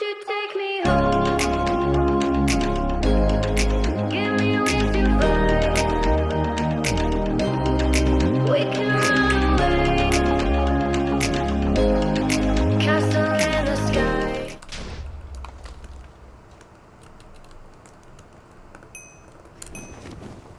you take me home?